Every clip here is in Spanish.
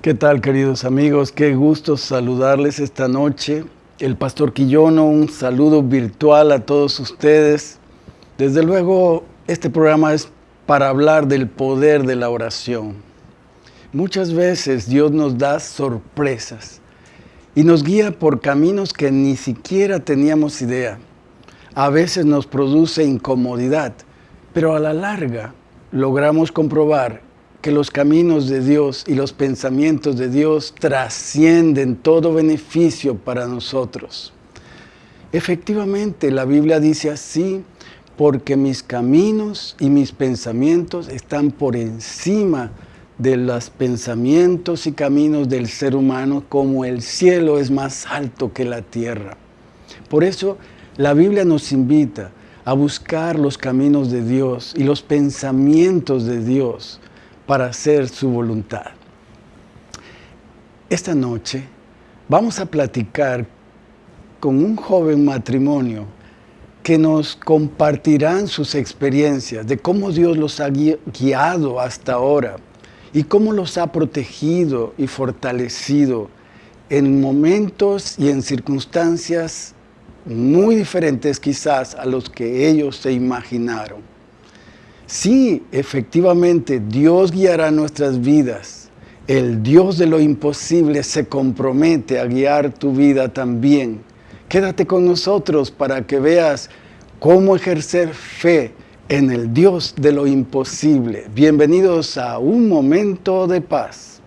¿Qué tal queridos amigos? Qué gusto saludarles esta noche. El pastor Quillono, un saludo virtual a todos ustedes. Desde luego, este programa es para hablar del poder de la oración. Muchas veces Dios nos da sorpresas y nos guía por caminos que ni siquiera teníamos idea. A veces nos produce incomodidad, pero a la larga logramos comprobar que los caminos de Dios y los pensamientos de Dios trascienden todo beneficio para nosotros. Efectivamente, la Biblia dice así, porque mis caminos y mis pensamientos están por encima de los pensamientos y caminos del ser humano, como el cielo es más alto que la tierra. Por eso, la Biblia nos invita a buscar los caminos de Dios y los pensamientos de Dios, para hacer su voluntad. Esta noche vamos a platicar con un joven matrimonio que nos compartirán sus experiencias de cómo Dios los ha guiado hasta ahora y cómo los ha protegido y fortalecido en momentos y en circunstancias muy diferentes quizás a los que ellos se imaginaron. Sí, efectivamente, Dios guiará nuestras vidas. El Dios de lo imposible se compromete a guiar tu vida también. Quédate con nosotros para que veas cómo ejercer fe en el Dios de lo imposible. Bienvenidos a un momento de paz.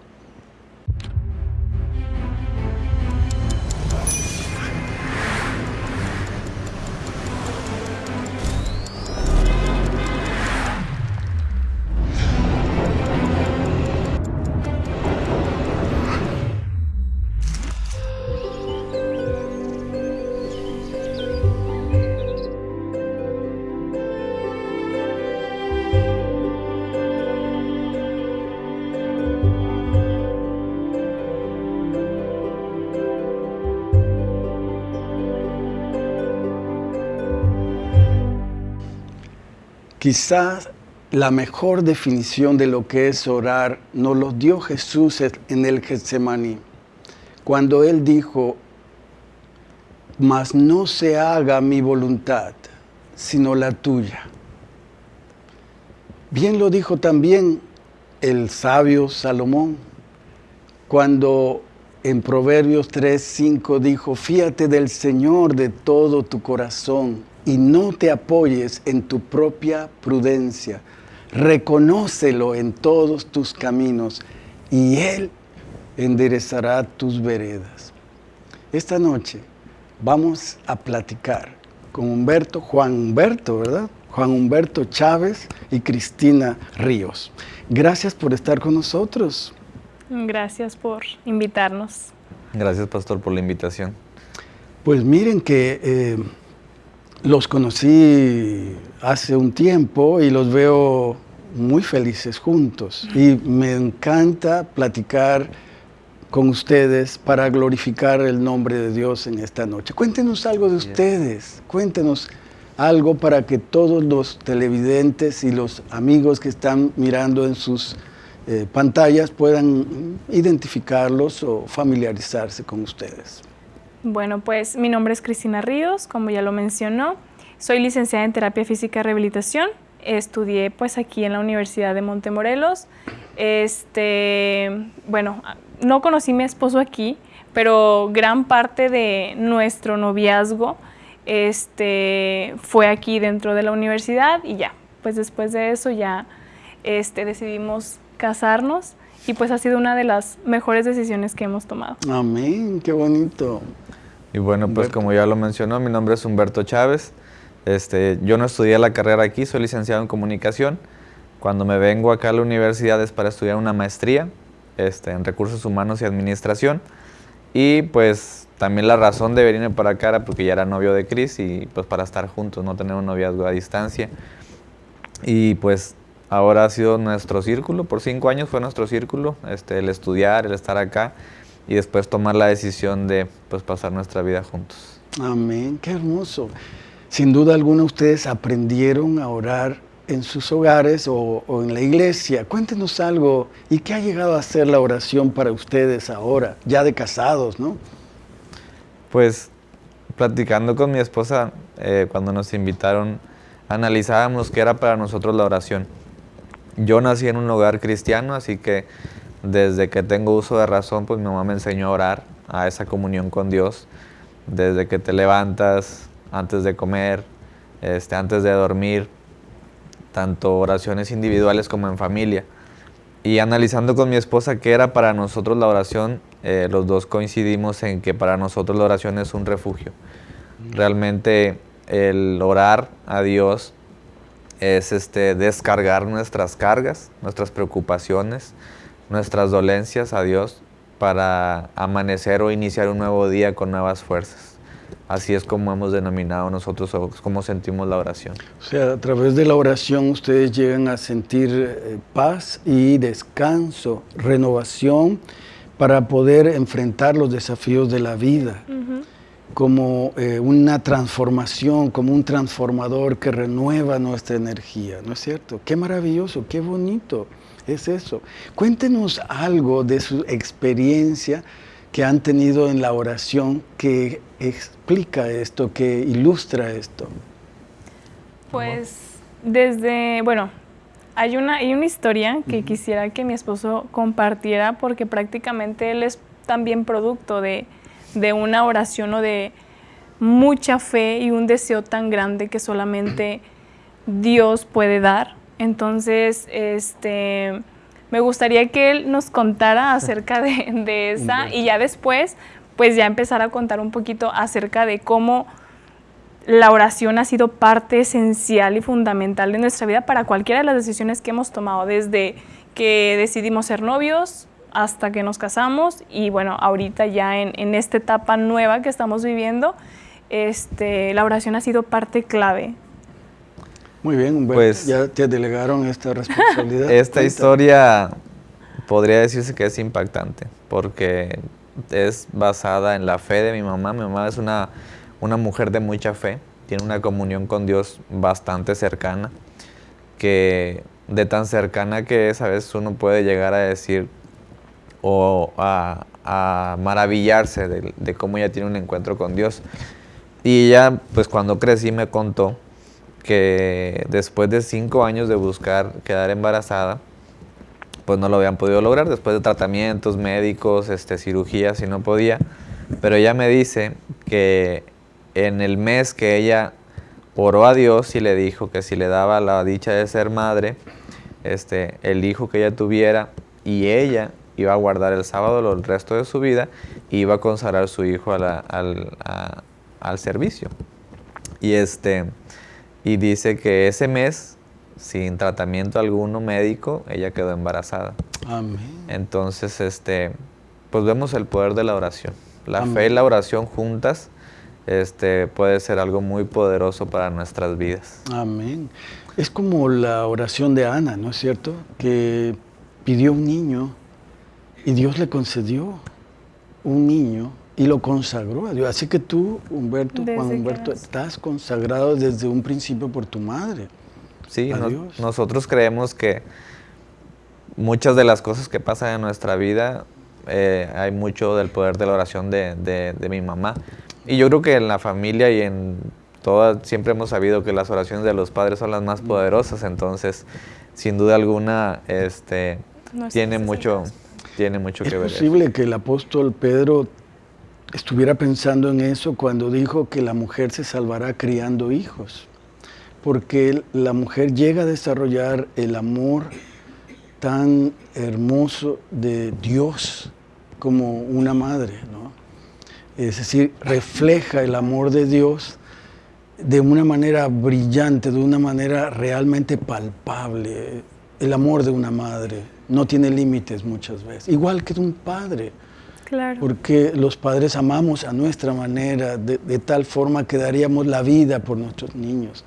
Quizás la mejor definición de lo que es orar nos lo dio Jesús en el Getsemaní, cuando Él dijo, mas no se haga mi voluntad, sino la tuya. Bien lo dijo también el sabio Salomón, cuando en Proverbios 3, 5 dijo, fíate del Señor de todo tu corazón y no te apoyes en tu propia prudencia. Reconócelo en todos tus caminos y Él enderezará tus veredas. Esta noche vamos a platicar con Humberto, Juan Humberto, ¿verdad? Juan Humberto Chávez y Cristina Ríos. Gracias por estar con nosotros. Gracias por invitarnos. Gracias, Pastor, por la invitación. Pues miren que eh, los conocí hace un tiempo y los veo muy felices juntos. Y me encanta platicar con ustedes para glorificar el nombre de Dios en esta noche. Cuéntenos algo de ustedes, cuéntenos algo para que todos los televidentes y los amigos que están mirando en sus eh, pantallas puedan identificarlos o familiarizarse con ustedes. Bueno, pues mi nombre es Cristina Ríos, como ya lo mencionó. Soy licenciada en Terapia Física y Rehabilitación. Estudié pues aquí en la Universidad de Montemorelos. Este, bueno, no conocí a mi esposo aquí, pero gran parte de nuestro noviazgo este, fue aquí dentro de la universidad y ya, pues después de eso ya este, decidimos casarnos y pues ha sido una de las mejores decisiones que hemos tomado. Amén, qué bonito. Y bueno, pues como ya lo mencionó, mi nombre es Humberto Chávez. Este, yo no estudié la carrera aquí, soy licenciado en comunicación. Cuando me vengo acá a la universidad es para estudiar una maestría este, en recursos humanos y administración. Y pues también la razón de venirme para acá era porque ya era novio de Cris y pues para estar juntos, no tener un noviazgo a distancia. Y pues ahora ha sido nuestro círculo, por cinco años fue nuestro círculo, este, el estudiar, el estar acá y después tomar la decisión de pues, pasar nuestra vida juntos. Amén, qué hermoso. Sin duda alguna ustedes aprendieron a orar en sus hogares o, en la iglesia. Cuéntenos algo. ¿Y qué ha llegado a ser la oración para ustedes ahora, ya de casados, no? Pues platicando con mi esposa, eh, cuando nos invitaron, analizábamos qué era para nosotros la oración. Yo nací en un hogar cristiano, así que desde que tengo uso de razón, pues mi mamá me enseñó a orar, a esa comunión con Dios. Desde que te levantas, antes de comer, este, antes de dormir, tanto oraciones individuales como en familia. Y analizando con mi esposa qué era para nosotros la oración, eh, los dos coincidimos en que para nosotros la oración es un refugio. Realmente el orar a Dios es este, descargar nuestras cargas, nuestras preocupaciones, nuestras dolencias a Dios para amanecer o iniciar un nuevo día con nuevas fuerzas. Así es como hemos denominado nosotros, como sentimos la oración. O sea, a través de la oración ustedes llegan a sentir eh, paz y descanso, renovación para poder enfrentar los desafíos de la vida. Como eh, una transformación, como un transformador que renueva nuestra energía, ¿no es cierto? Qué maravilloso, qué bonito es eso. Cuéntenos algo de su experiencia que han tenido en la oración que explica esto, que ilustra esto? Pues desde, bueno, hay una, hay una historia que quisiera que mi esposo compartiera porque prácticamente él es también producto de, de una oración o de mucha fe y un deseo tan grande que solamente Dios puede dar. Entonces, este, me gustaría que él nos contara acerca de, esa y ya después, pues ya empezar a contar un poquito acerca de cómo la oración ha sido parte esencial y fundamental de nuestra vida para cualquiera de las decisiones que hemos tomado, desde que decidimos ser novios hasta que nos casamos y bueno, ahorita ya en, en esta etapa nueva que estamos viviendo, este, la oración ha sido parte clave muy bien, pues, ya te delegaron esta responsabilidad. Esta historia podría decirse que es impactante, porque es basada en la fe de mi mamá. Mi mamá es una, una mujer de mucha fe, tiene una comunión con Dios bastante cercana, que de tan cercana que es, a veces uno puede llegar a decir o a, maravillarse de, cómo ella tiene un encuentro con Dios. Y ella, pues cuando crecí me contó que después de cinco años de buscar quedar embarazada, pues no lo habían podido lograr después de tratamientos médicos, este, cirugías y no podía. Pero ella me dice que en el mes que ella oró a Dios y le dijo que si le daba la dicha de ser madre, este, el hijo que ella tuviera y ella iba a guardar el sábado el resto de su vida y iba a consagrar su hijo al, al servicio. Y este, y dice que ese mes, sin tratamiento alguno médico, ella quedó embarazada. Amén. Entonces, este, pues vemos el poder de la oración. La fe y la oración juntas este, puede ser algo muy poderoso para nuestras vidas. Amén. Es como la oración de Ana, ¿no es cierto? Que pidió un niño y Dios le concedió un niño y lo consagró a Dios. Así que tú, Humberto, Juan Humberto, estás consagrado desde un principio por tu madre. Sí, nosotros creemos que muchas de las cosas que pasan en nuestra vida eh, hay mucho del poder de la oración de, de, mi mamá. Y yo creo que en la familia y en toda, siempre hemos sabido que las oraciones de los padres son las más poderosas, entonces, sin duda alguna, este, tiene mucho, tiene mucho que ver. Es posible que el apóstol Pedro estuviera pensando en eso cuando dijo que la mujer se salvará criando hijos, porque la mujer llega a desarrollar el amor tan hermoso de Dios como una madre, ¿no? Es decir, refleja el amor de Dios de una manera brillante, de una manera realmente palpable. El amor de una madre no tiene límites muchas veces, igual que de un padre. Porque los padres amamos a nuestra manera, de, tal forma que daríamos la vida por nuestros niños.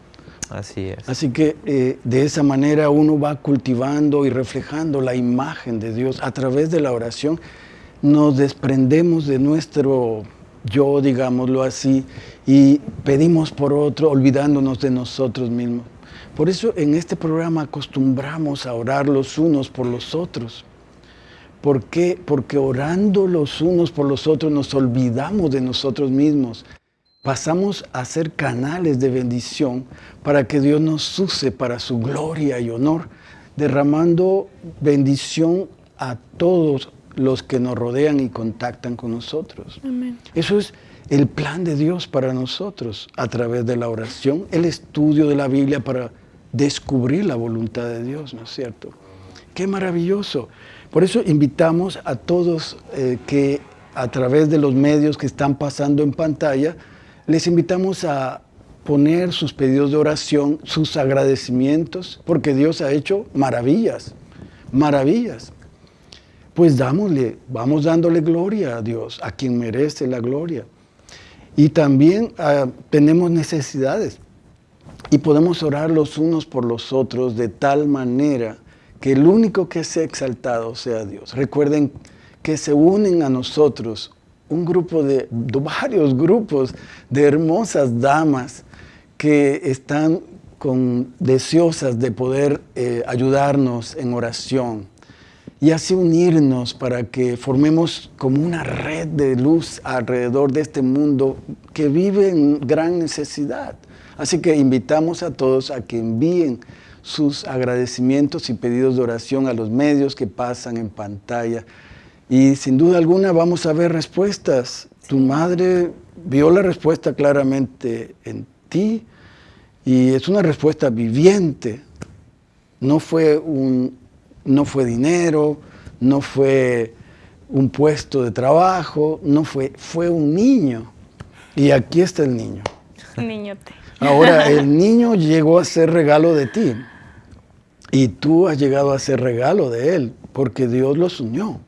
Así es. Así que eh, de esa manera uno va cultivando y reflejando la imagen de Dios a través de la oración. Nos desprendemos de nuestro yo, digámoslo así, y pedimos por otro, olvidándonos de nosotros mismos. Por eso en este programa acostumbramos a orar los unos por los otros. ¿Por qué? Porque orando los unos por los otros nos olvidamos de nosotros mismos. Pasamos a ser canales de bendición para que Dios nos use para su gloria y honor, derramando bendición a todos los que nos rodean y contactan con nosotros. Eso es el plan de Dios para nosotros a través de la oración, el estudio de la Biblia para descubrir la voluntad de Dios, ¿no es cierto? Qué maravilloso. Por eso invitamos a todos eh, que a través de los medios que están pasando en pantalla, les invitamos a poner sus pedidos de oración, sus agradecimientos, porque Dios ha hecho maravillas, maravillas. Pues dámosle, vamos dándole gloria a Dios, a quien merece la gloria. Y también ah, tenemos necesidades y podemos orar los unos por los otros de tal manera que el único que sea exaltado sea Dios. Recuerden que se unen a nosotros un grupo de, varios grupos de hermosas damas que están con, deseosas de poder eh, ayudarnos en oración y así unirnos para que formemos como una red de luz alrededor de este mundo que vive en gran necesidad. Así que invitamos a todos a que envíen sus agradecimientos y pedidos de oración a los medios que pasan en pantalla. Y sin duda alguna vamos a ver respuestas. Tu madre vio la respuesta claramente en ti y es una respuesta viviente. No fue, un, no fue dinero, no fue un puesto de trabajo, no fue, fue un niño. Y aquí está el niño. Niñote. Ahora, el niño llegó a ser regalo de ti. Y tú has llegado a ser regalo de Él, porque Dios los unió.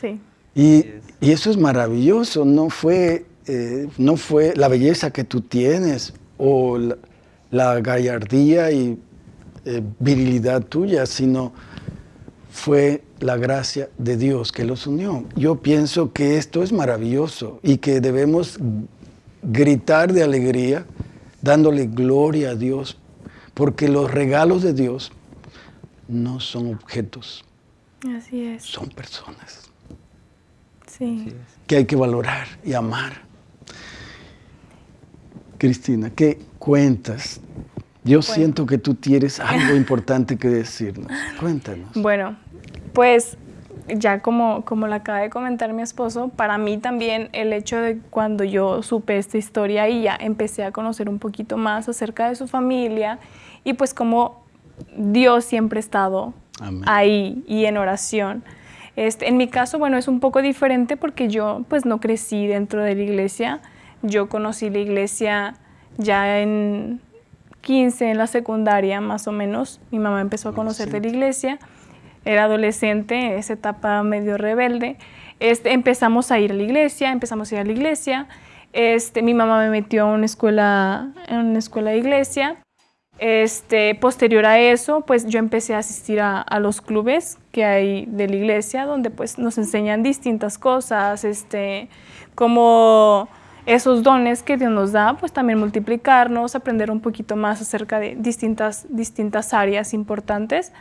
Sí. Y, eso es maravilloso, no fue, eh, no fue la belleza que tú tienes o la, gallardía y eh, virilidad tuya, sino fue la gracia de Dios que los unió. Yo pienso que esto es maravilloso y que debemos gritar de alegría, dándole gloria a Dios, porque los regalos de Dios no son objetos. Así es. Son personas. Sí. Que hay que valorar y amar. Cristina, ¿qué cuentas? Yo siento que tú tienes algo importante que decirnos. Cuéntanos. Bueno, pues ya como, como lo acaba de comentar mi esposo, para mí también el hecho de cuando yo supe esta historia y ya empecé a conocer un poquito más acerca de su familia y pues como Dios siempre ha estado ahí y en oración. Este, en mi caso, bueno, es un poco diferente porque yo pues no crecí dentro de la iglesia. Yo conocí la iglesia ya en 15, en la secundaria más o menos. Mi mamá empezó a conocer de la iglesia. Era adolescente, esa etapa medio rebelde. Este, empezamos a ir a la iglesia, empezamos a ir a la iglesia. Este, mi mamá me metió a una escuela, en una escuela de iglesia. Este, posterior a eso, pues yo empecé a asistir a, los clubes que hay de la iglesia, donde pues nos enseñan distintas cosas, este, como esos dones que Dios nos da, pues también multiplicarnos, aprender un poquito más acerca de distintas, distintas áreas importantes.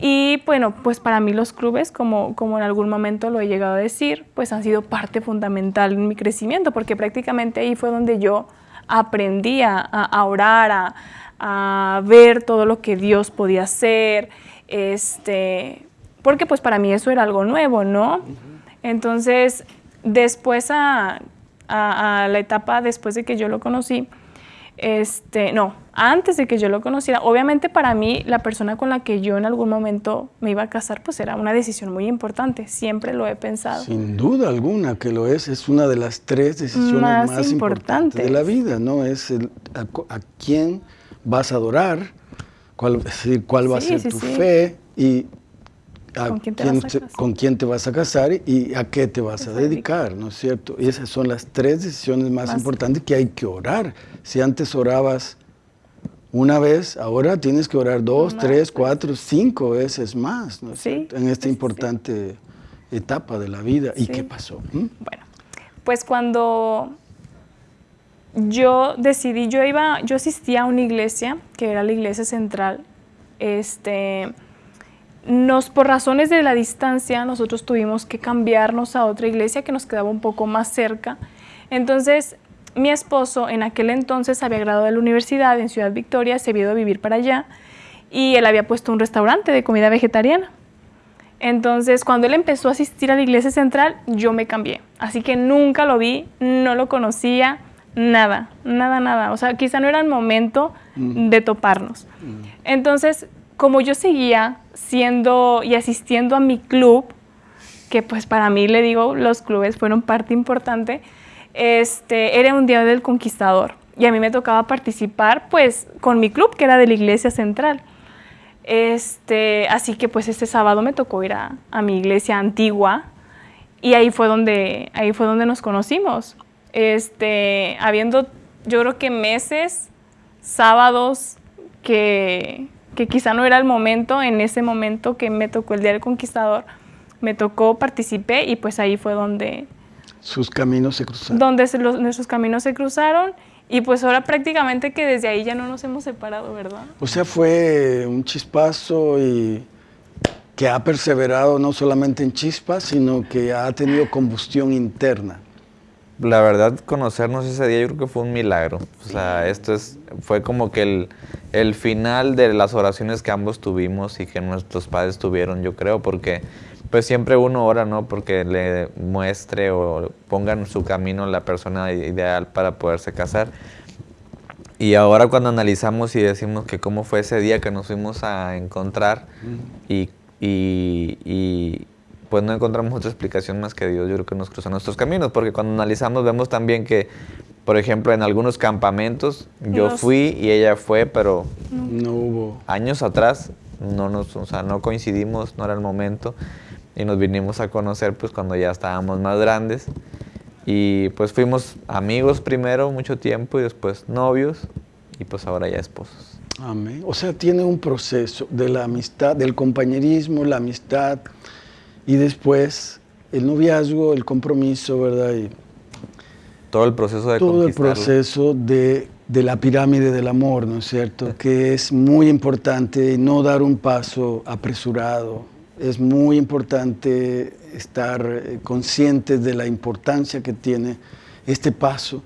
Y bueno, pues para mí los clubes, como, como en algún momento lo he llegado a decir, pues han sido parte fundamental en mi crecimiento, porque prácticamente ahí fue donde yo aprendí a, a orar, a, a ver todo lo que Dios podía hacer, este, porque pues para mí eso era algo nuevo, ¿no? Entonces, después a, la etapa después de que yo lo conocí, este, no, antes de que yo lo conociera, obviamente para mí la persona con la que yo en algún momento me iba a casar, pues era una decisión muy importante, siempre lo he pensado. Sin duda alguna que lo es, es una de las tres decisiones más, importantes. de la vida, ¿no? Es el, a, a quién vas a adorar, cuál, decir, cuál va a ser tu fe y ¿Con, quién te, vas a casar y a qué te vas a dedicar, ¿no es cierto? Y esas son las tres decisiones más, importantes que hay que orar. Si antes orabas una vez, ahora tienes que orar dos, tres, cuatro, cinco veces más, ¿no cierto? En esta importante etapa de la vida. ¿Y qué pasó? ¿Mm? Bueno, pues cuando yo decidí, yo iba, yo asistía a una iglesia, que era la iglesia central, este, nos, por razones de la distancia, nosotros tuvimos que cambiarnos a otra iglesia que nos quedaba un poco más cerca. Entonces, mi esposo en aquel entonces había graduado de la universidad en Ciudad Victoria, se había ido a vivir para allá y él había puesto un restaurante de comida vegetariana. Entonces, cuando él empezó a asistir a la iglesia central, yo me cambié. Así que nunca lo vi, no lo conocía, nada, nada, nada. O sea, quizá no era el momento mm. de toparnos. Mm. Entonces, como yo seguía siendo y asistiendo a mi club, que pues para mí, le digo, los clubes fueron parte importante, este, era un día del conquistador. Y a mí me tocaba participar pues con mi club, que era de la iglesia central. Este, así que pues este sábado me tocó ir a, mi iglesia antigua y ahí fue donde, ahí fue donde nos conocimos. Este, habiendo yo creo que meses, sábados, que, que quizá no era el momento, en ese momento que me tocó el Día del Conquistador, me tocó, participé y pues ahí fue donde... Sus caminos se cruzaron. Donde nuestros caminos se cruzaron y pues ahora prácticamente que desde ahí ya no nos hemos separado, ¿verdad? O sea, fue un chispazo y que ha perseverado no solamente en chispas, sino que ha tenido combustión interna. La verdad, conocernos ese día yo creo que fue un milagro. O sea, esto es, fue como que el, el final de las oraciones que ambos tuvimos y que nuestros padres tuvieron, yo creo, porque pues siempre uno ora, ¿no? Porque le muestre o ponga en su camino la persona ideal para poderse casar. Y ahora cuando analizamos y decimos que cómo fue ese día que nos fuimos a encontrar y, y, pues no encontramos otra explicación más que Dios, yo creo que nos cruzó nuestros caminos, porque cuando analizamos vemos también que, por ejemplo, en algunos campamentos yo fui y ella fue, pero no hubo. Años atrás no nos, o sea, no coincidimos, no era el momento y nos vinimos a conocer pues cuando ya estábamos más grandes y pues fuimos amigos primero mucho tiempo y después novios y pues ahora ya esposos. Amén. O sea, tiene un proceso de la amistad, del compañerismo, la amistad y después el noviazgo, el compromiso, ¿verdad? Y todo el proceso de Todo el proceso de, de, la pirámide del amor, ¿no es cierto? Que es muy importante no dar un paso apresurado, es muy importante estar eh, conscientes de la importancia que tiene este paso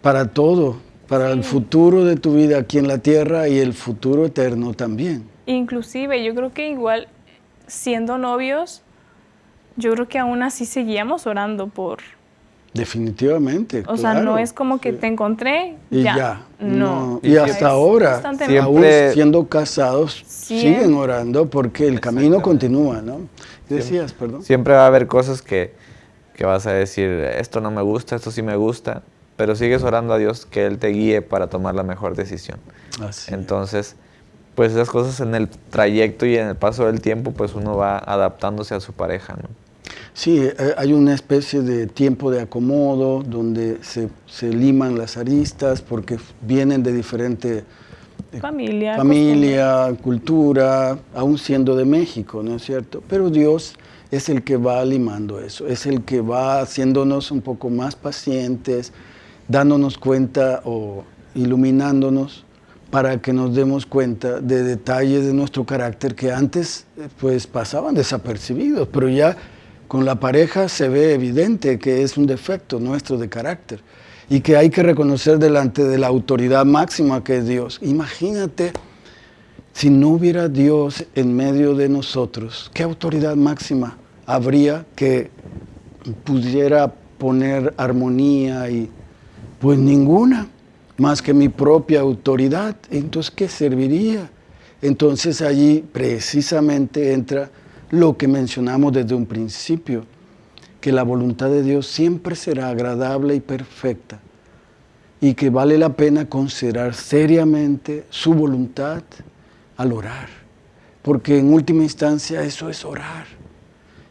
para todo, para el futuro de tu vida aquí en la tierra y el futuro eterno también. Inclusive, yo creo que igual siendo novios, yo creo que aún así seguíamos orando por, Definitivamente. O sea, no es como que te encontré y ya. No. Y, hasta ahora, aún siendo casados, siguen orando porque el camino continúa, ¿no? Decías, perdón. Siempre va a haber cosas que, que vas a decir, esto no me gusta, esto sí me gusta, pero sigues orando a Dios que Él te guíe para tomar la mejor decisión. Así Entonces, pues esas cosas en el trayecto y en el paso del tiempo, pues uno va adaptándose a su pareja, ¿no? Sí, eh, hay una especie de tiempo de acomodo donde se, liman las aristas porque vienen de diferente eh, familia, familia cultura, aún siendo de México, ¿no es cierto? Pero Dios es el que va limando eso, es el que va haciéndonos un poco más pacientes, dándonos cuenta o iluminándonos para que nos demos cuenta de detalles de nuestro carácter que antes eh, pues pasaban desapercibidos, pero ya con la pareja se ve evidente que es un defecto nuestro de carácter y que hay que reconocer delante de la autoridad máxima que es Dios. Imagínate si no hubiera Dios en medio de nosotros, ¿qué autoridad máxima habría que pudiera poner armonía y pues ninguna más que mi propia autoridad? Entonces, ¿qué serviría? Entonces allí precisamente entra lo que mencionamos desde un principio, que la voluntad de Dios siempre será agradable y perfecta y que vale la pena considerar seriamente su voluntad al orar, porque en última instancia eso es orar,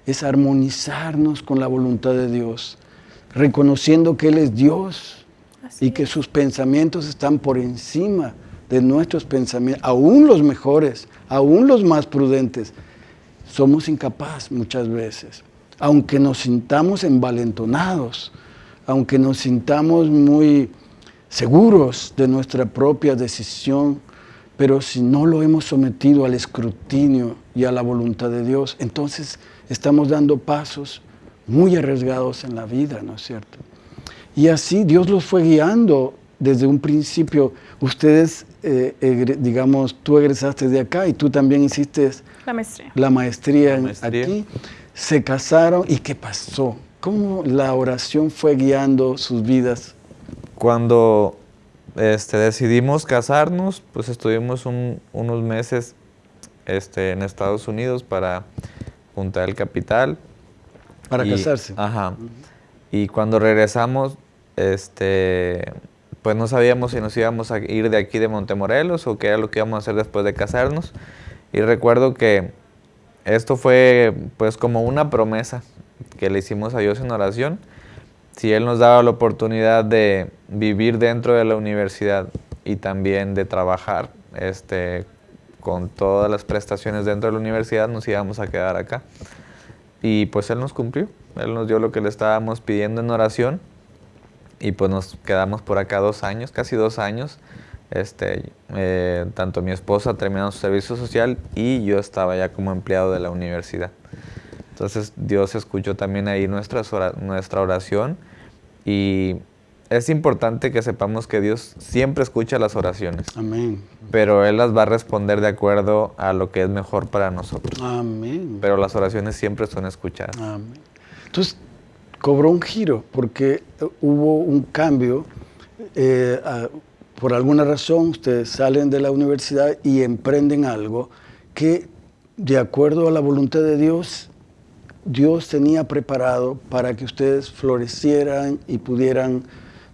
es armonizarnos con la voluntad de Dios, reconociendo que Él es Dios y que sus pensamientos están por encima de nuestros pensamientos, aún los mejores, aún los más prudentes, somos incapaces muchas veces, aunque nos sintamos envalentonados, aunque nos sintamos muy seguros de nuestra propia decisión, pero si no lo hemos sometido al escrutinio y a la voluntad de Dios, entonces estamos dando pasos muy arriesgados en la vida, ¿no es cierto? Y así Dios los fue guiando desde un principio. Ustedes, eh, digamos, tú egresaste de acá y tú también hiciste la maestría, la maestría, aquí. Se casaron y ¿qué pasó? ¿Cómo la oración fue guiando sus vidas? Cuando este, decidimos casarnos, pues estuvimos unos meses este, en Estados Unidos para juntar el capital. Para casarse. Ajá. Y cuando regresamos, este, pues no sabíamos si nos íbamos a ir de aquí de Montemorelos o qué era lo que íbamos a hacer después de casarnos. Y recuerdo que esto fue pues como una promesa que le hicimos a Dios en oración. Si Él nos daba la oportunidad de vivir dentro de la universidad y también de trabajar este, con todas las prestaciones dentro de la universidad, nos íbamos a quedar acá. Y pues Él nos cumplió. Él nos dio lo que le estábamos pidiendo en oración y pues nos quedamos por acá dos años, casi dos años. Este, eh, tanto mi esposa terminando su servicio social y yo estaba ya como empleado de la universidad. Entonces Dios escuchó también ahí nuestra, nuestra oración y es importante que sepamos que Dios siempre escucha las oraciones. Amén. Pero Él las va a responder de acuerdo a lo que es mejor para nosotros. Amén. Pero las oraciones siempre son escuchadas. Amén. Entonces, cobró un giro porque eh, hubo un cambio. Eh, por alguna razón, ustedes salen de la universidad y emprenden algo que, de acuerdo a la voluntad de Dios, Dios tenía preparado para que ustedes florecieran y pudieran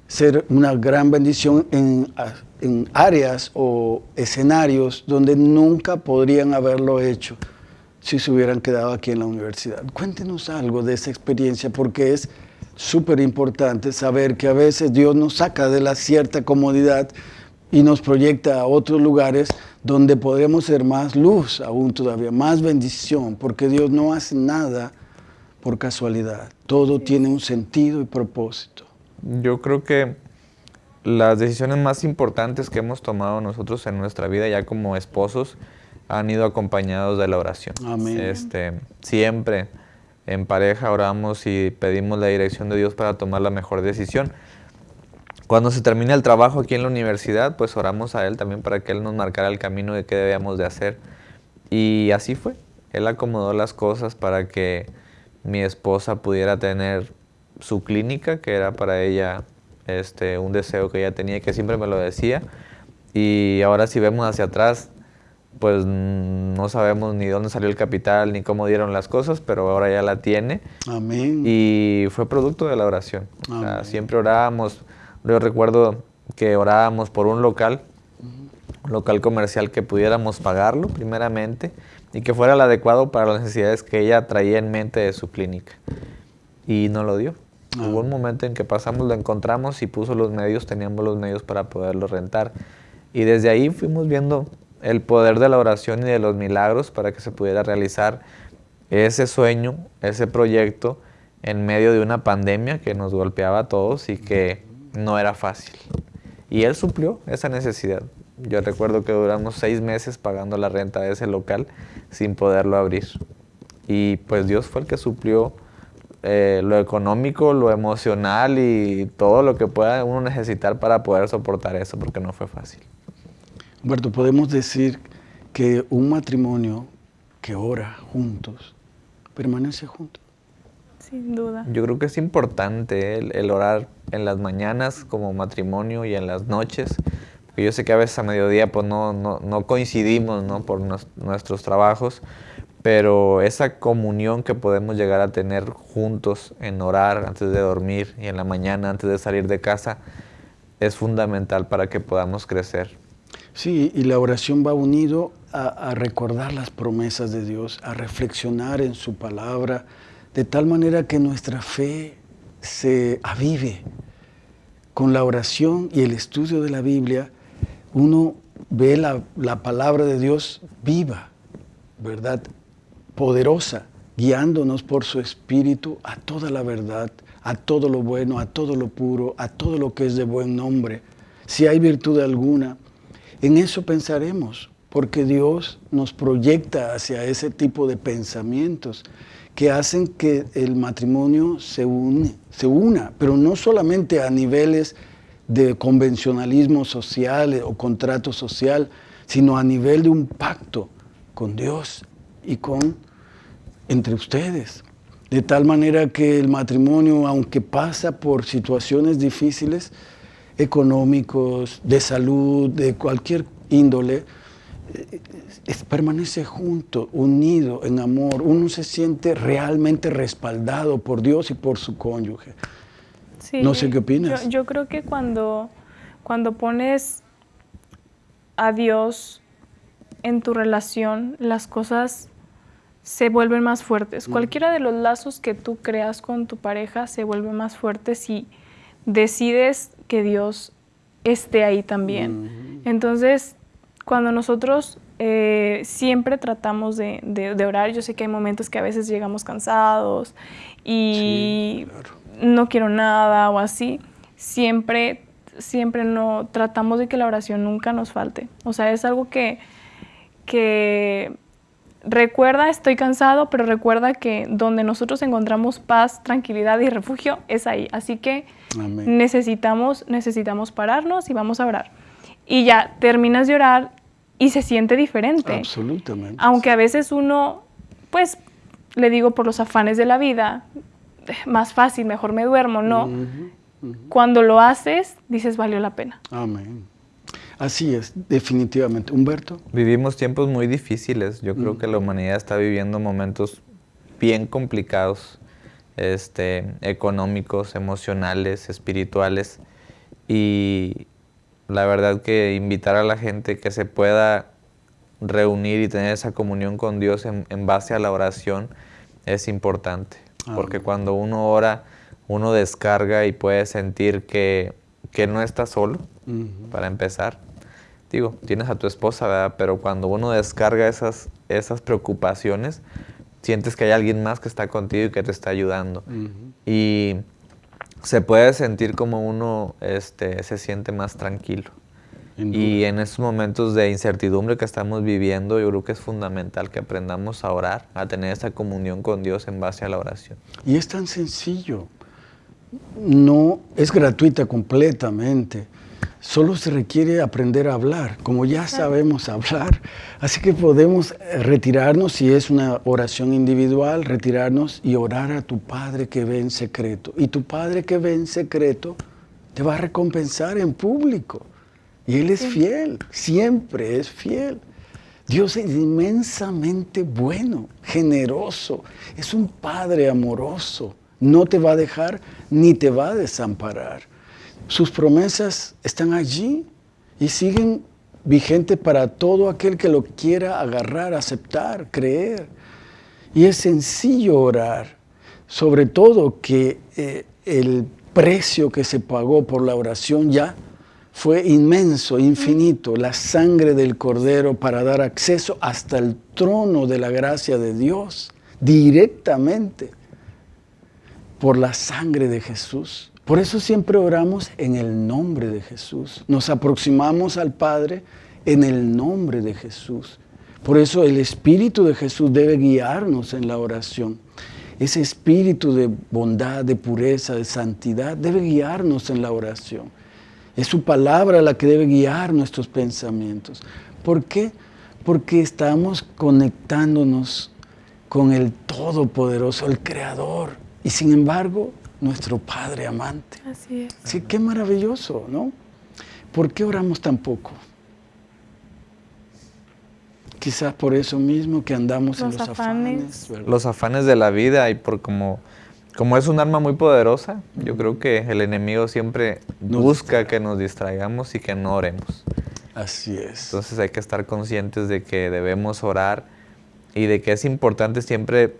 ser una gran bendición en, en áreas o escenarios donde nunca podrían haberlo hecho si se hubieran quedado aquí en la universidad. Cuéntenos algo de esa experiencia porque es súper importante saber que a veces Dios nos saca de la cierta comodidad y nos proyecta a otros lugares donde podemos ser más luz, aún todavía más bendición, porque Dios no hace nada por casualidad. Todo tiene un sentido y propósito. Yo creo que las decisiones más importantes que hemos tomado nosotros en nuestra vida ya como esposos han ido acompañados de la oración. Amén. Este, siempre en pareja oramos y pedimos la dirección de Dios para tomar la mejor decisión. Cuando se termina el trabajo aquí en la universidad, pues oramos a Él también para que Él nos marcara el camino de qué debíamos de hacer. Y así fue. Él acomodó las cosas para que mi esposa pudiera tener su clínica, que era para ella este, un deseo que ella tenía y que siempre me lo decía. Y ahora si vemos hacia atrás, pues no sabemos ni dónde salió el capital ni cómo dieron las cosas, pero ahora ya la tiene. Amén. Y fue producto de la oración. siempre orábamos. Yo recuerdo que orábamos por un local, un local comercial que pudiéramos pagarlo primeramente y que fuera el adecuado para las necesidades que ella traía en mente de su clínica. Y no lo dio. Hubo un momento en que pasamos, lo encontramos y puso los medios, teníamos los medios para poderlo rentar. Y desde ahí fuimos viendo el poder de la oración y de los milagros para que se pudiera realizar ese sueño, ese proyecto en medio de una pandemia que nos golpeaba a todos y que no era fácil. Y él suplió esa necesidad. Yo recuerdo que duramos seis meses pagando la renta de ese local sin poderlo abrir. Y pues Dios fue el que suplió eh, lo económico, lo emocional y todo lo que pueda uno necesitar para poder soportar eso, porque no fue fácil. Humberto, podemos decir que un matrimonio que ora juntos permanece juntos. Sin duda. Yo creo que es importante el, orar en las mañanas como matrimonio y en las noches. Porque yo sé que a veces a mediodía pues no, no, coincidimos ¿no? por nuestros trabajos, pero esa comunión que podemos llegar a tener juntos en orar antes de dormir y en la mañana antes de salir de casa es fundamental para que podamos crecer. Sí, y la oración va unido a, recordar las promesas de Dios, a reflexionar en su palabra, de tal manera que nuestra fe se avive. Con la oración y el estudio de la Biblia, uno ve la, la palabra de Dios viva, ¿verdad? Poderosa, guiándonos por su espíritu a toda la verdad, a todo lo bueno, a todo lo puro, a todo lo que es de buen nombre si hay virtud alguna, en eso pensaremos, porque Dios nos proyecta hacia ese tipo de pensamientos que hacen que el matrimonio se, une, se una, pero no solamente a niveles de convencionalismo social o contrato social, sino a nivel de un pacto con Dios y con entre ustedes. De tal manera que el matrimonio, aunque pasa por situaciones difíciles, económicos, de salud, de cualquier índole, eh, permanece junto, unido en amor. Uno se siente realmente respaldado por Dios y por su cónyuge. no sé qué opinas. Yo, yo, creo que cuando, cuando pones a Dios en tu relación, las cosas se vuelven más fuertes. Mm. Cualquiera de los lazos que tú creas con tu pareja se vuelve más fuerte si decides que Dios esté ahí también. Entonces, cuando nosotros eh, siempre tratamos de, orar, yo sé que hay momentos que a veces llegamos cansados y no quiero nada o así, siempre, siempre no, tratamos de que la oración nunca nos falte. O sea, es algo que, que recuerda, estoy cansado, pero recuerda que donde nosotros encontramos paz, tranquilidad y refugio es ahí. Así que necesitamos necesitamos pararnos y vamos a orar. Y ya terminas de orar y se siente diferente. Absolutamente. Aunque a veces uno, pues, le digo por los afanes de la vida, más fácil, mejor me duermo, no. Cuando lo haces, dices, valió la pena. Amén. Así es, definitivamente. Humberto. Vivimos tiempos muy difíciles. Yo creo mm. que la humanidad está viviendo momentos bien complicados, este, económicos, emocionales, espirituales. Y la verdad que invitar a la gente que se pueda reunir y tener esa comunión con Dios en, base a la oración es importante. Porque cuando uno ora, uno descarga y puede sentir que, que no está solo, para empezar digo, tienes a tu esposa, ¿verdad? Pero cuando uno descarga esas, esas preocupaciones, sientes que hay alguien más que está contigo y que te está ayudando. Y se puede sentir como uno este, se siente más tranquilo. Y en esos momentos de incertidumbre que estamos viviendo, yo creo que es fundamental que aprendamos a orar, a tener esa comunión con Dios en base a la oración. Y es tan sencillo. No es gratuita completamente solo se requiere aprender a hablar, como ya sabemos hablar. Así que podemos eh, retirarnos, si es una oración individual, retirarnos y orar a tu Padre que ve en secreto. Y tu Padre que ve en secreto te va a recompensar en público. Y Él es fiel, siempre es fiel. Dios es inmensamente bueno, generoso, es un Padre amoroso. No te va a dejar ni te va a desamparar. Sus promesas están allí y siguen vigentes para todo aquel que lo quiera agarrar, aceptar, creer. Y es sencillo orar, sobre todo que eh, el precio que se pagó por la oración ya fue inmenso, infinito, la sangre del Cordero para dar acceso hasta el trono de la gracia de Dios, directamente por la sangre de Jesús. Por eso siempre oramos en el nombre de Jesús. Nos aproximamos al Padre en el nombre de Jesús. Por eso el Espíritu de Jesús debe guiarnos en la oración. Ese espíritu de bondad, de pureza, de santidad debe guiarnos en la oración. Es su palabra la que debe guiar nuestros pensamientos. ¿Por qué? Porque estamos conectándonos con el Todopoderoso, el Creador. Y sin embargo, nuestro Padre amante. Así es. Sí, qué maravilloso, ¿no? ¿Por qué oramos tan poco? Quizás por eso mismo que andamos en los afanes. los afanes de la vida y por como, como es un arma muy poderosa, yo creo que el enemigo siempre busca que nos distraigamos y que no oremos. Así es. Entonces hay que estar conscientes de que debemos orar y de que es importante siempre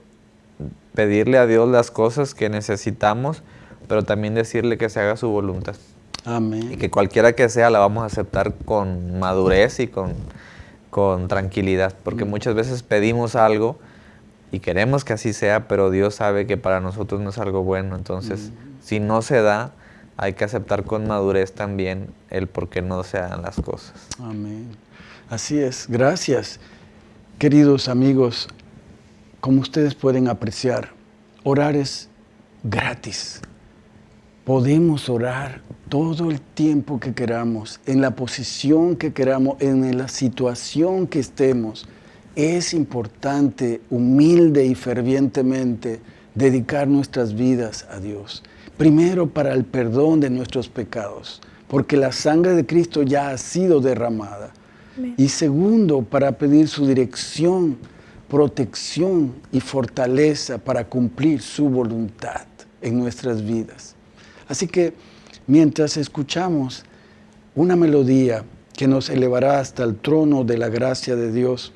pedirle a Dios las cosas que necesitamos, pero también decirle que se haga su voluntad. Amén. Y que cualquiera que sea la vamos a aceptar con madurez y con, con tranquilidad, porque mm. muchas veces pedimos algo y queremos que así sea, pero Dios sabe que para nosotros no es algo bueno. Entonces, mm. si no se da, hay que aceptar con madurez también el por qué no se hagan las cosas. Amén. Así es, gracias. Queridos amigos, como ustedes pueden apreciar, orar es gratis. Podemos orar todo el tiempo que queramos, en la posición que queramos, en la situación que estemos. Es importante, humilde y fervientemente, dedicar nuestras vidas a Dios. Primero para el perdón de nuestros pecados, porque la sangre de Cristo ya ha sido derramada. Y segundo, para pedir su dirección, protección y fortaleza para cumplir su voluntad en nuestras vidas. Así que mientras escuchamos una melodía que nos elevará hasta el trono de la gracia de Dios,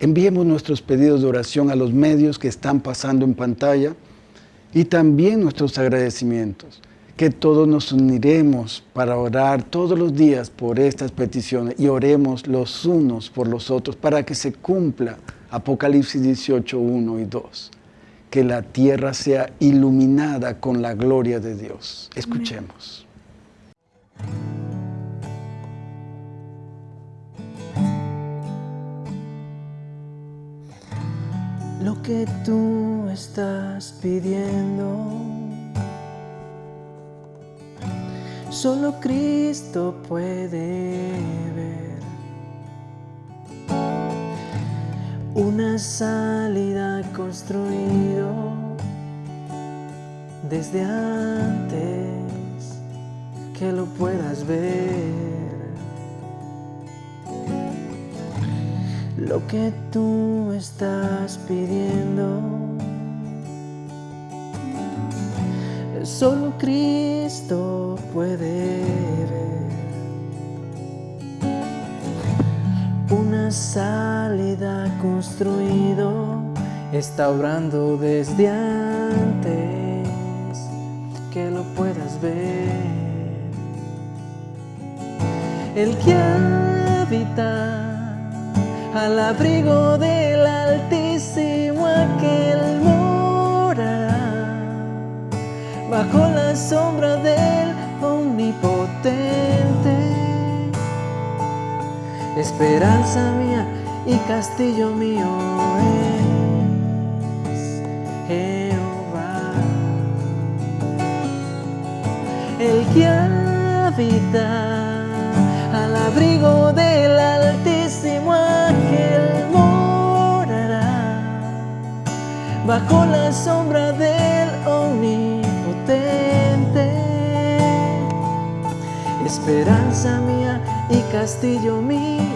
enviemos nuestros pedidos de oración a los medios que están pasando en pantalla y también nuestros agradecimientos, que todos nos uniremos para orar todos los días por estas peticiones y oremos los unos por los otros para que se cumpla Apocalipsis 18, 1 y 2. Que la tierra sea iluminada con la gloria de Dios. Escuchemos. Lo que tú estás pidiendo, solo Cristo puede ver. Una salida construido desde antes que lo puedas ver. Lo que tú estás pidiendo, solo Cristo puede construido está obrando desde antes que lo puedas ver. El que habita al abrigo del Altísimo aquel morará bajo la sombra del Omnipotente esperanza mía y castillo mío es Jehová. El que habita al abrigo del Altísimo aquel morará bajo la sombra del Omnipotente. Esperanza mía y castillo mío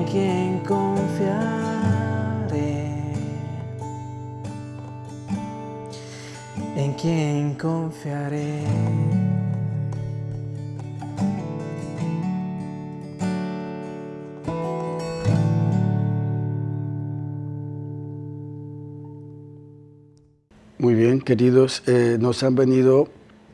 en quien confiaré, en quien confiaré. Muy bien, queridos, eh, nos han venido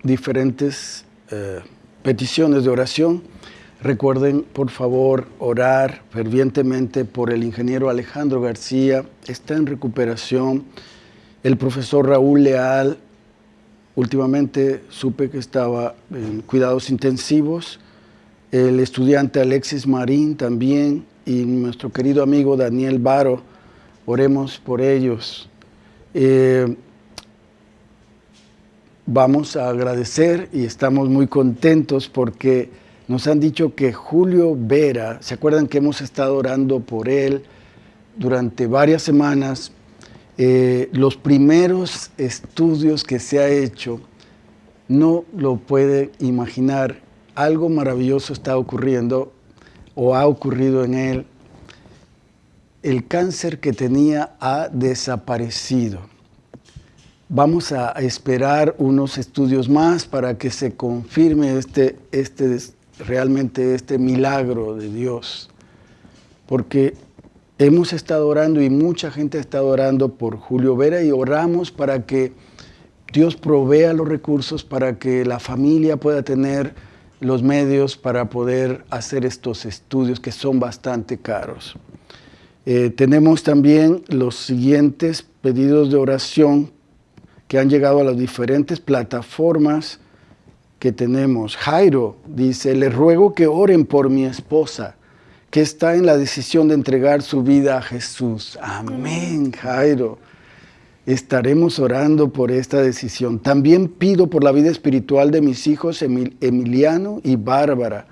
diferentes eh, peticiones de oración. Recuerden, por favor, orar fervientemente por el ingeniero Alejandro García. Está en recuperación. El profesor Raúl Leal, últimamente supe que estaba en cuidados intensivos. El estudiante Alexis Marín también y nuestro querido amigo Daniel Baro. Oremos por ellos. Eh, vamos a agradecer y estamos muy contentos porque nos han dicho que Julio Vera, ¿se acuerdan que hemos estado orando por él durante varias semanas? Eh, los primeros estudios que se ha hecho, no lo puede imaginar, algo maravilloso está ocurriendo o ha ocurrido en él. El cáncer que tenía ha desaparecido Vamos a esperar unos estudios más para que se confirme este, este, realmente este milagro de Dios. Porque hemos estado orando y mucha gente ha estado orando por Julio Vera y oramos para que Dios provea los recursos para que la familia pueda tener los medios para poder hacer estos estudios que son bastante caros. Eh, tenemos también los siguientes pedidos de oración que han llegado a las diferentes plataformas que tenemos. Jairo dice, le ruego que oren por mi esposa, que está en la decisión de entregar su vida a Jesús. Amén, Jairo. Estaremos orando por esta decisión. También pido por la vida espiritual de mis hijos Emiliano y Bárbara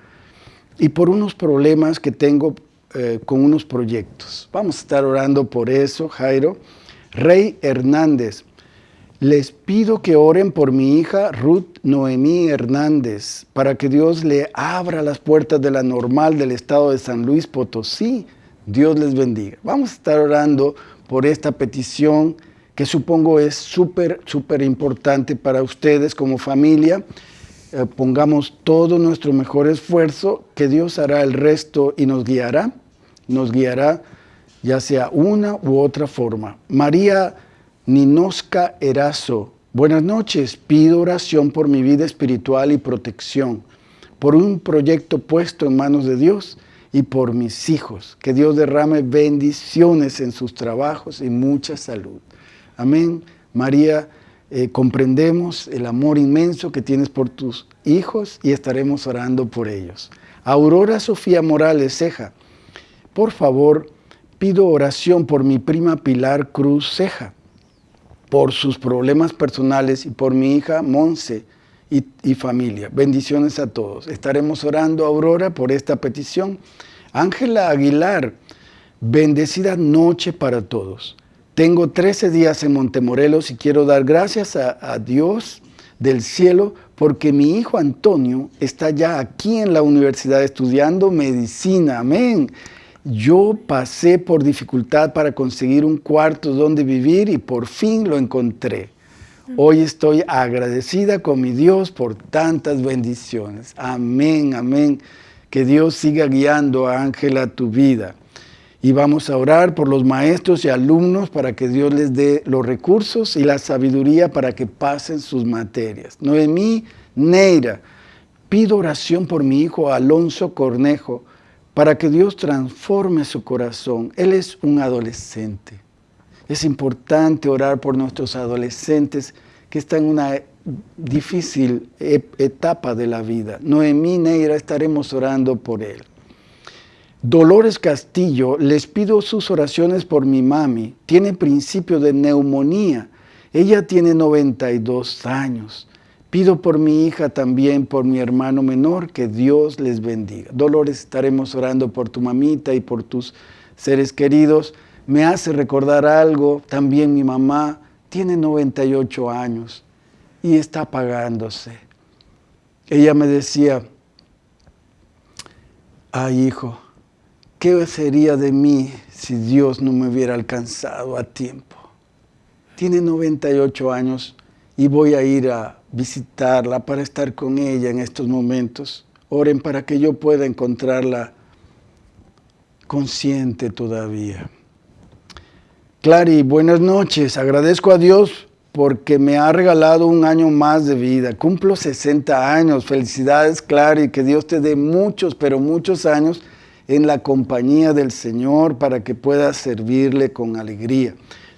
y por unos problemas que tengo eh, con unos proyectos. Vamos a estar orando por eso, Jairo. Rey Hernández, les pido que oren por mi hija Ruth Noemí Hernández para que Dios le abra las puertas de la normal del estado de San Luis Potosí. Dios les bendiga. Vamos a estar orando por esta petición que supongo es súper, súper importante para ustedes como familia. Eh, pongamos todo nuestro mejor esfuerzo, que Dios hará el resto y nos guiará nos guiará ya sea una u otra forma. María Ninosca Erazo, buenas noches, pido oración por mi vida espiritual y protección, por un proyecto puesto en manos de Dios y por mis hijos. Que Dios derrame bendiciones en sus trabajos y mucha salud. Amén. María, eh, comprendemos el amor inmenso que tienes por tus hijos y estaremos orando por ellos. Aurora Sofía Morales Ceja, por favor, pido oración por mi prima Pilar Cruz Ceja, por sus problemas personales y por mi hija Monse y, familia. Bendiciones a todos. Estaremos orando, Aurora, por esta petición. Ángela Aguilar, bendecida noche para todos. Tengo 13 días en Montemorelos y quiero dar gracias a, a Dios del cielo porque mi hijo Antonio está ya aquí en la universidad estudiando medicina. Amén. Yo pasé por dificultad para conseguir un cuarto donde vivir y por fin lo encontré. Hoy estoy agradecida con mi Dios por tantas bendiciones. Amén, amén. Que Dios siga guiando a Ángela tu vida. Y vamos a orar por los maestros y alumnos para que Dios les dé los recursos y la sabiduría para que pasen sus materias. Noemí Neira, pido oración por mi hijo Alonso Cornejo para que Dios transforme su corazón. Él es un adolescente. Es importante orar por nuestros adolescentes que están en una difícil etapa de la vida. Noemí Neira estaremos orando por él. Dolores Castillo, les pido sus oraciones por mi mami. Tiene principio de neumonía. Ella tiene 92 años. Pido por mi hija también, por mi hermano menor, que Dios les bendiga. Dolores, estaremos orando por tu mamita y por tus seres queridos. Me hace recordar algo, también mi mamá tiene 98 años y está apagándose. Ella me decía, ay hijo, ¿qué sería de mí si Dios no me hubiera alcanzado a tiempo? Tiene 98 años y voy a ir a visitarla, para estar con ella en estos momentos. Oren para que yo pueda encontrarla consciente todavía. Clary, buenas noches. Agradezco a Dios porque me ha regalado un año más de vida. Cumplo 60 años. Felicidades, Clary. Que Dios te dé muchos, pero muchos años en la compañía del Señor para que puedas servirle con alegría.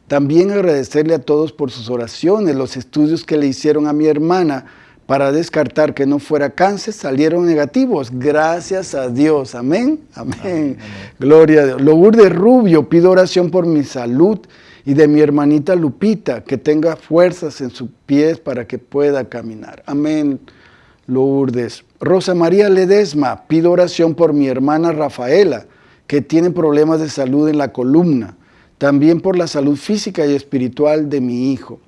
También agradecerle a todos por sus oraciones, los estudios que le hicieron a mi hermana para descartar que no fuera cáncer salieron negativos. Gracias a Dios. Amén. Amén. Gloria a Dios. Lourdes Rubio, pido oración por mi salud y de mi hermanita Lupita, que tenga fuerzas en sus pies para que pueda caminar. Amén. Lourdes. Rosa María Ledesma, pido oración por mi hermana Rafaela, que tiene problemas de salud en la columna también por la salud física y espiritual de mi hijo.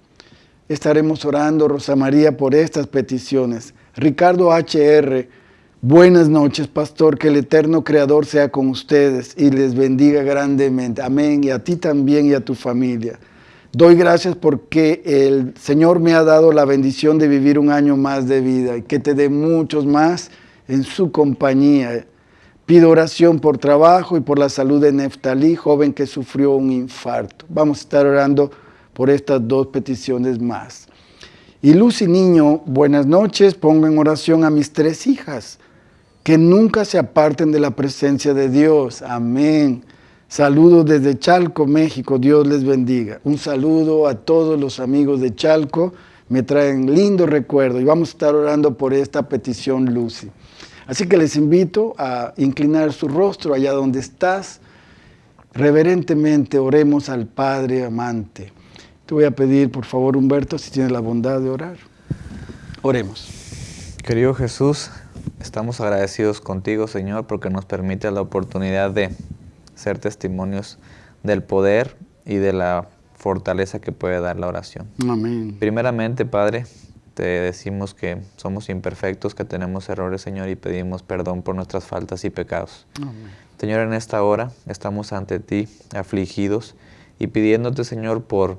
Estaremos orando, Rosa María, por estas peticiones. Ricardo HR, buenas noches, pastor, que el eterno Creador sea con ustedes y les bendiga grandemente. Amén, y a ti también y a tu familia. Doy gracias porque el Señor me ha dado la bendición de vivir un año más de vida y que te dé muchos más en su compañía Pido oración por trabajo y por la salud de Neftalí, joven que sufrió un infarto. Vamos a estar orando por estas dos peticiones más. Y Lucy Niño, buenas noches, pongo en oración a mis tres hijas, que nunca se aparten de la presencia de Dios. Amén. Saludos desde Chalco, México. Dios les bendiga. Un saludo a todos los amigos de Chalco. Me traen lindo recuerdo y vamos a estar orando por esta petición, Lucy. Así que les invito a inclinar su rostro allá donde estás. Reverentemente oremos al Padre amante. Te voy a pedir, por favor, Humberto, si tienes la bondad de orar. Oremos. Querido Jesús, estamos agradecidos contigo, Señor, porque nos permite la oportunidad de ser testimonios del poder y de la fortaleza que puede dar la oración. Amén. Primeramente, Padre, te decimos que somos imperfectos, que tenemos errores, Señor, y pedimos perdón por nuestras faltas y pecados. Amén. Señor, en esta hora estamos ante ti, afligidos, y pidiéndote, Señor, por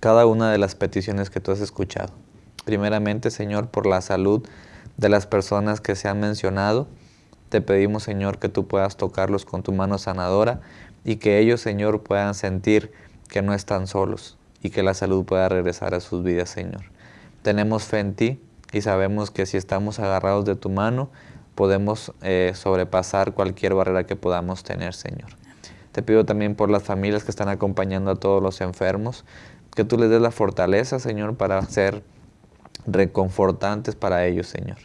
cada una de las peticiones que tú has escuchado. Primeramente, Señor, por la salud de las personas que se han mencionado, te pedimos, Señor, que tú puedas tocarlos con tu mano sanadora y que ellos, Señor, puedan sentir que no están solos y que la salud pueda regresar a sus vidas, Señor. Tenemos fe en ti y sabemos que si estamos agarrados de tu mano, podemos eh, sobrepasar cualquier barrera que podamos tener, Señor. Te pido también por las familias que están acompañando a todos los enfermos, que tú les des la fortaleza, Señor, para ser reconfortantes para ellos, Señor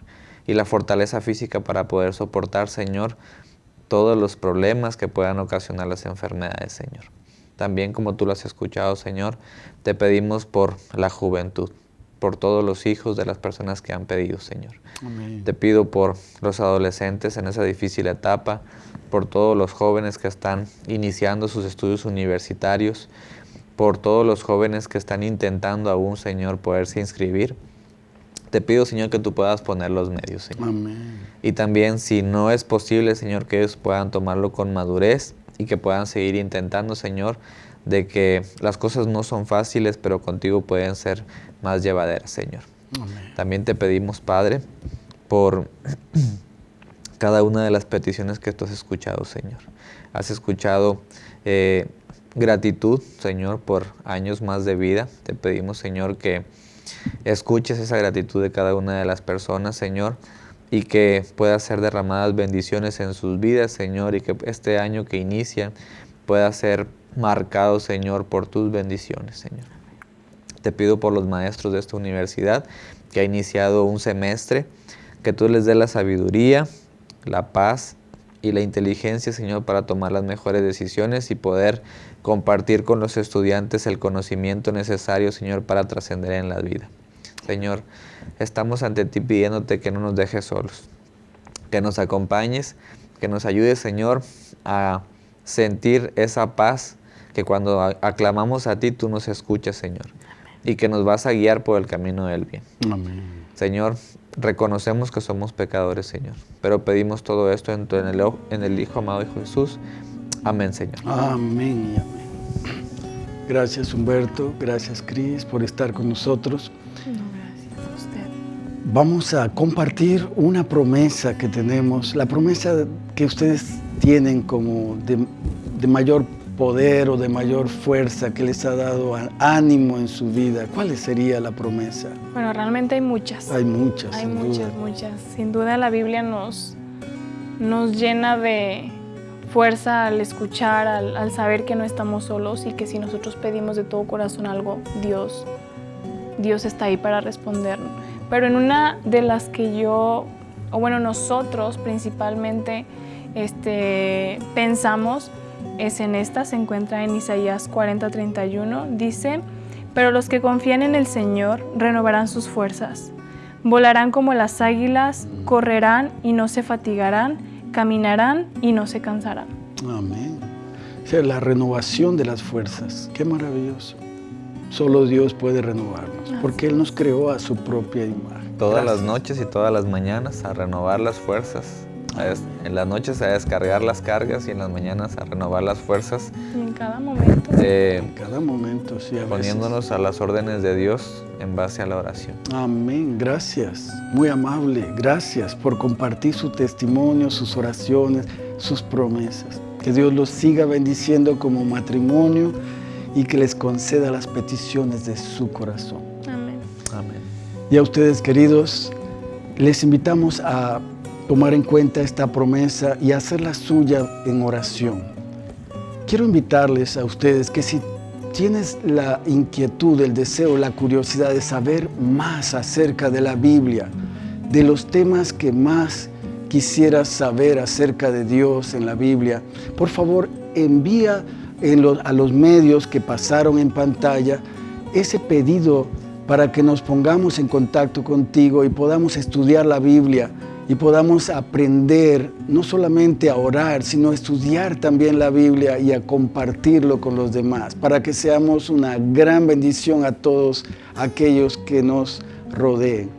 y la fortaleza física para poder soportar, Señor, todos los problemas que puedan ocasionar las enfermedades, Señor. También como tú lo has escuchado, Señor, te pedimos por la juventud, por todos los hijos de las personas que han pedido, Señor. Te pido por los adolescentes en esa difícil etapa, por todos los jóvenes que están iniciando sus estudios universitarios, por todos los jóvenes que están intentando aún, Señor, poderse inscribir te pido, Señor, que tú puedas poner los medios, Señor. Amén. Y también, si no es posible, Señor, que ellos puedan tomarlo con madurez y que puedan seguir intentando, Señor, de que las cosas no son fáciles, pero contigo pueden ser más llevaderas, Señor. Amén. También te pedimos, Padre, por cada una de las peticiones que tú has escuchado, Señor. Has escuchado eh, gratitud, Señor, por años más de vida. Te pedimos, Señor, que escuches esa gratitud de cada una de las personas, Señor, y que pueda ser derramadas bendiciones en sus vidas, Señor, y que este año que inicia pueda ser marcado, Señor, por tus bendiciones, Señor. Te pido por los maestros de esta universidad que ha iniciado un semestre, que tú les dé la sabiduría, la paz y la inteligencia, Señor, para tomar las mejores decisiones y poder compartir con los estudiantes el conocimiento necesario, Señor, para trascender en la vida. Señor, estamos ante ti pidiéndote que no nos dejes solos, que nos acompañes, que nos ayudes, Señor, a sentir esa paz que cuando aclamamos a ti tú nos escuchas, Señor, y que nos vas a guiar por el camino del bien. Amén. Señor, reconocemos que somos pecadores, Señor, pero pedimos todo esto en, el, en el Hijo amado Hijo Jesús. Amén, Señor. Amén y amén. Gracias Humberto, gracias Cris por estar con nosotros. No, gracias a usted. Vamos a compartir una promesa que tenemos, la promesa que ustedes tienen como de, de mayor poder o de mayor fuerza que les ha dado ánimo en su vida. ¿Cuál sería la promesa? Bueno, realmente hay muchas. Hay muchas, Hay sin muchas, duda. muchas. Sin duda la Biblia nos, nos llena de fuerza al escuchar, al, al saber que no estamos solos y que si nosotros pedimos de todo corazón algo, Dios, Dios está ahí para respondernos. Pero en una de las que yo, o bueno, nosotros principalmente este, pensamos, es en esta, se encuentra en Isaías 40:31, dice, pero los que confían en el Señor renovarán sus fuerzas, volarán como las águilas, correrán y no se fatigarán, caminarán y no se cansarán. Amén. O sea, la renovación de las fuerzas. Qué maravilloso. Solo Dios puede renovarnos, porque Él nos creó a su propia imagen. Todas Gracias. las noches y todas las mañanas a renovar las fuerzas. En las noches a descargar las cargas y en las mañanas a renovar las fuerzas, en cada momento. eh, En cada momento, sí, a veces. poniéndonos a las órdenes de Dios en base a la oración. Amén, gracias. Muy amable, gracias por compartir su testimonio, sus oraciones, sus promesas. Que Dios los siga bendiciendo como matrimonio y que les conceda las peticiones de su corazón. Amén. Amén. Y a ustedes, queridos, les invitamos a tomar en cuenta esta promesa y hacerla suya en oración. quiero invitarles a ustedes que si tienes la inquietud, el deseo, la curiosidad de saber más acerca de la Biblia, de los temas que más quisieras saber acerca de Dios en la Biblia, por favor envía a los medios que pasaron en pantalla ese pedido para que nos pongamos en contacto contigo y podamos estudiar la Biblia y podamos aprender no solamente a orar, sino a estudiar también la Biblia y a compartirlo con los demás, para que seamos una gran bendición a todos aquellos que nos rodeen.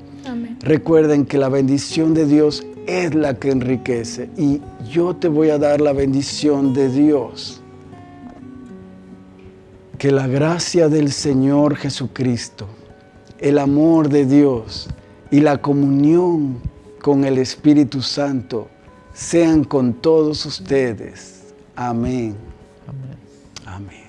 Recuerden que la bendición de Dios es la que enriquece y yo te voy a dar la bendición de Dios. Que la gracia del Señor Jesucristo, el amor de Dios y la comunión con el Espíritu Santo sean con todos ustedes. Amén. Amén. Amén.